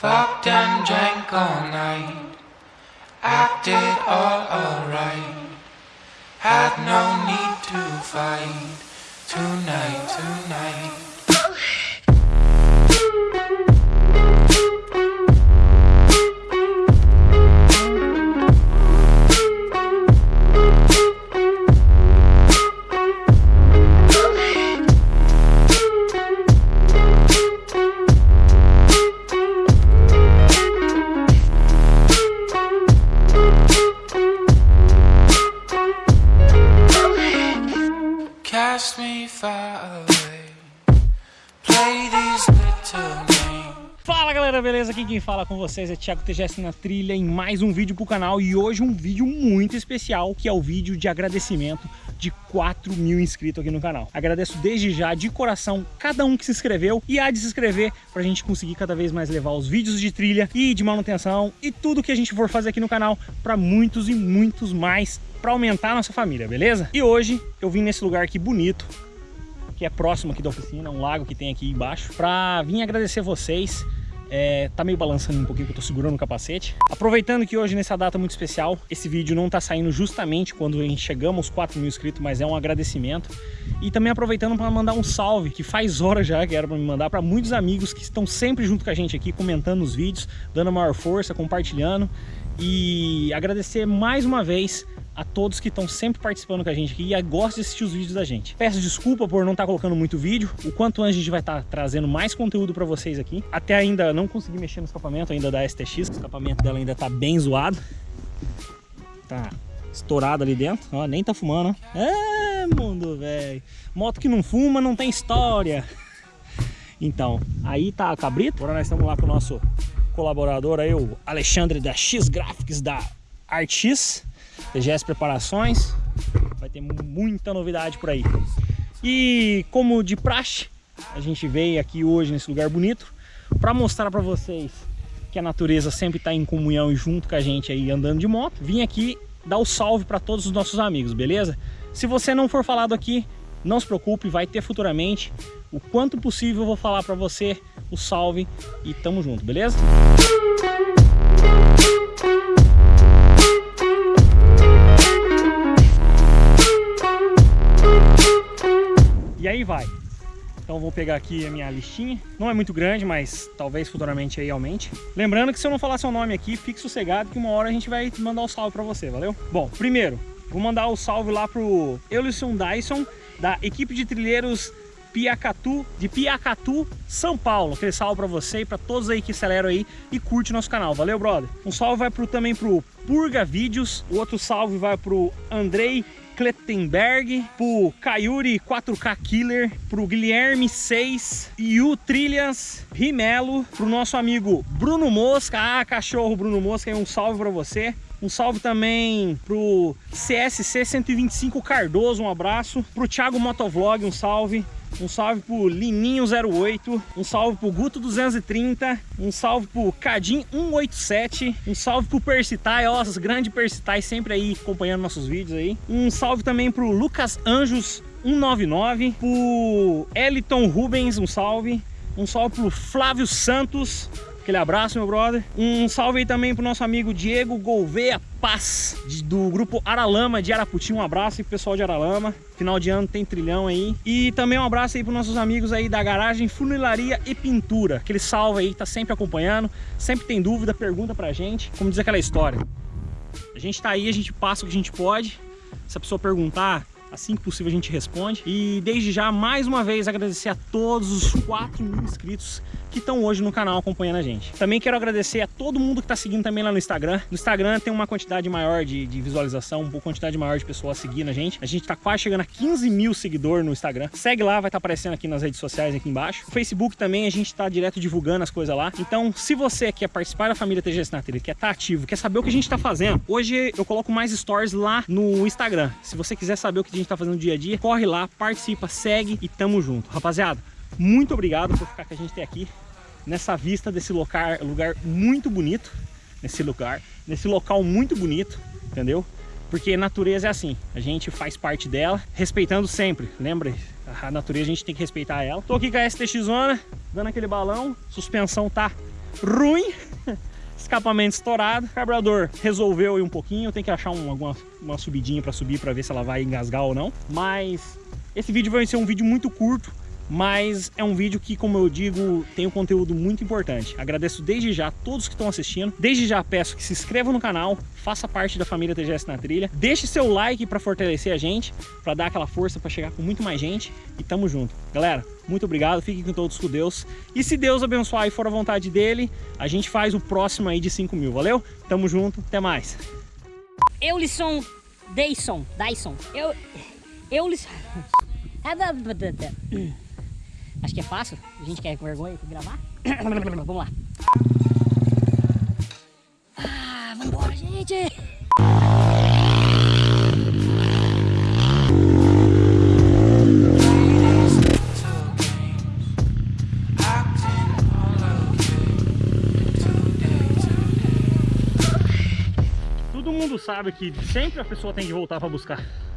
Fucked and drank all night. Acted all alright. Had no need to fight. Tonight, tonight. Cast me far away. Play these little games. Fala galera, beleza? Aqui quem fala com vocês é Thiago TGS na trilha em mais um vídeo pro canal e hoje um vídeo muito especial que é o vídeo de agradecimento de 4 mil inscritos aqui no canal. Agradeço desde já, de coração, cada um que se inscreveu e há de se inscrever pra gente conseguir cada vez mais levar os vídeos de trilha e de manutenção e tudo que a gente for fazer aqui no canal para muitos e muitos mais para aumentar a nossa família, beleza? E hoje eu vim nesse lugar aqui bonito, que é próximo aqui da oficina, um lago que tem aqui embaixo, pra vir agradecer vocês. É, tá meio balançando um pouquinho que eu tô segurando o capacete. Aproveitando que hoje, nessa data muito especial, esse vídeo não tá saindo justamente quando chegamos aos 4 mil inscritos, mas é um agradecimento. E também aproveitando para mandar um salve, que faz horas já que era para me mandar, para muitos amigos que estão sempre junto com a gente aqui, comentando os vídeos, dando maior força, compartilhando. E agradecer mais uma vez a todos que estão sempre participando com a gente aqui e gostam de assistir os vídeos da gente. Peço desculpa por não estar colocando muito vídeo, o quanto antes a gente vai estar trazendo mais conteúdo para vocês aqui. Até ainda não consegui mexer no escapamento ainda da STX, o escapamento dela ainda tá bem zoado. Tá estourado ali dentro, ó, nem tá fumando. É, mundo, velho. Moto que não fuma não tem história. Então, aí tá a cabrito. Agora nós estamos lá com o nosso colaborador aí, o Alexandre da X Graphics da ArtX. TGS Preparações, vai ter muita novidade por aí. E como de praxe, a gente veio aqui hoje nesse lugar bonito para mostrar para vocês que a natureza sempre está em comunhão e junto com a gente aí andando de moto. Vim aqui dar o salve para todos os nossos amigos, beleza? Se você não for falado aqui, não se preocupe, vai ter futuramente. O quanto possível eu vou falar para você o salve e tamo junto, beleza? Aí vai. Então vou pegar aqui a minha listinha. Não é muito grande, mas talvez futuramente aí aumente. Lembrando que se eu não falar seu nome aqui, fique sossegado que uma hora a gente vai mandar o um salve para você, valeu? Bom, primeiro, vou mandar o um salve lá pro Eulisson Dyson, da equipe de trilheiros Piacatu, de Piacatu, São Paulo. Aquele salve para você e para todos aí que aceleram aí e curte nosso canal. Valeu, brother? Um salve vai pro, também pro Purga Vídeos. O outro salve vai pro Andrei Klettenberg, pro Kayuri 4K Killer, pro Guilherme 6, Yu Trilhas, Rimelo, pro nosso amigo Bruno Mosca, ah, cachorro Bruno Mosca, um salve para você. Um salve também pro CSC 125 Cardoso, um abraço. Pro Thiago Motovlog, um salve. Um salve pro Lininho08, um salve pro Guto230, um salve pro Cadim187, um salve pro Percitai, ó, os grandes Percitai sempre aí acompanhando nossos vídeos aí. Um salve também pro Lucas Anjos 199, pro Eliton Rubens, um salve. Um salve pro Flávio Santos, aquele abraço, meu brother. Um salve aí também pro nosso amigo Diego Gouveia Paz, do grupo Aralama de Araputi. Um abraço aí pro pessoal de Aralama. Final de ano tem trilhão aí. E também um abraço aí pros nossos amigos aí da garagem Funilaria e Pintura. Aquele salve aí, tá sempre acompanhando. Sempre tem dúvida, pergunta pra gente. Como diz aquela história. A gente tá aí, a gente passa o que a gente pode. Se a pessoa perguntar, Assim que possível a gente responde. E desde já, mais uma vez, agradecer a todos os 4 mil inscritos que estão hoje no canal acompanhando a gente. Também quero agradecer a todo mundo que está seguindo também lá no Instagram. No Instagram tem uma quantidade maior de, de visualização, uma quantidade maior de pessoas seguindo a gente. A gente está quase chegando a 15 mil seguidores no Instagram. Segue lá, vai estar tá aparecendo aqui nas redes sociais aqui embaixo. No Facebook também a gente está direto divulgando as coisas lá. Então, se você quer participar da família TGS na trilha, quer estar tá ativo, quer saber o que a gente está fazendo, hoje eu coloco mais stories lá no Instagram. Se você quiser saber o que gente está fazendo no dia a dia, corre lá, participa, segue e tamo junto. Rapaziada, muito obrigado por ficar com a gente até aqui nessa vista desse lugar, lugar muito bonito, nesse lugar, nesse local muito bonito, entendeu? Porque natureza é assim, a gente faz parte dela, respeitando sempre, lembra? A natureza a gente tem que respeitar ela. Tô aqui com a STX Zona, dando aquele balão, suspensão tá ruim. Escapamento estourado, carburador resolveu ir um pouquinho, tem que achar um, alguma uma subidinha para subir para ver se ela vai engasgar ou não. Mas esse vídeo vai ser um vídeo muito curto, mas é um vídeo que, como eu digo, tem um conteúdo muito importante. Agradeço desde já a todos que estão assistindo. Desde já peço que se inscrevam no canal, faça parte da família TGS na trilha. Deixe seu like para fortalecer a gente, para dar aquela força para chegar com muito mais gente e tamo junto. Galera, muito obrigado, fiquem com todos com Deus. E se Deus abençoar e for a vontade dele, a gente faz o próximo aí de 5 mil, valeu? Tamo junto, até mais. Eulisson Dyson, Dyson. Eu Eulisson Acho que é fácil. A gente quer com vergonha de gravar. Vamos lá. Ah, vambora, gente! Todo mundo sabe que sempre a pessoa tem que voltar para buscar.